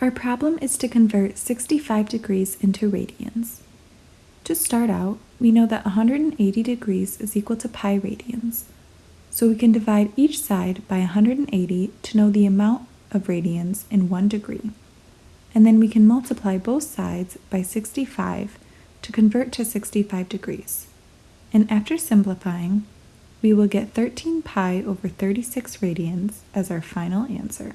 Our problem is to convert 65 degrees into radians. To start out, we know that 180 degrees is equal to pi radians, so we can divide each side by 180 to know the amount of radians in 1 degree. And then we can multiply both sides by 65 to convert to 65 degrees. And after simplifying, we will get 13 pi over 36 radians as our final answer.